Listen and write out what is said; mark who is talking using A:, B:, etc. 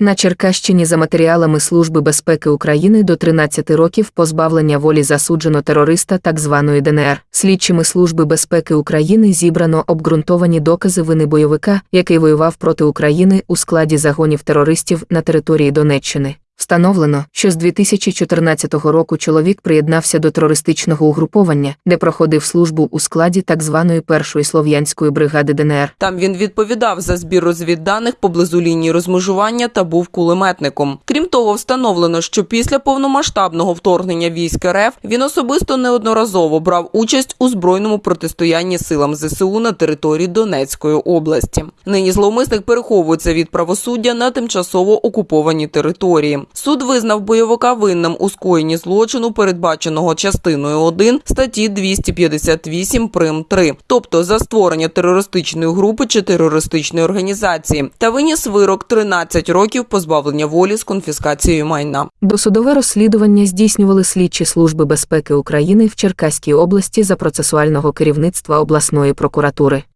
A: На Черкащині за матеріалами Служби безпеки України до 13 років позбавлення волі засуджено терориста так званої ДНР. Слідчими Служби безпеки України зібрано обґрунтовані докази вини бойовика, який воював проти України у складі загонів терористів на території Донеччини. Встановлено, що з 2014 року чоловік приєднався до терористичного угруповання, де проходив службу у складі так званої першої слов'янської бригади ДНР.
B: Там він відповідав за збір розвідданих поблизу лінії розмежування та був кулеметником. Крім встановлено, що після повномасштабного вторгнення військ РФ він особисто неодноразово брав участь у збройному протистоянні силам ЗСУ на території Донецької області. Нині зловмисник переховується від правосуддя на тимчасово окупованій території. Суд визнав бойовика винним у скоєнні злочину, передбаченого частиною 1 статті 258 прим 3, тобто за створення терористичної групи чи терористичної організації, та виніс вирок 13 років позбавлення волі з конфіскацією майна.
A: Досудове розслідування здійснювали слідчі Служби безпеки України в Черкаській області за процесуального керівництва обласної прокуратури.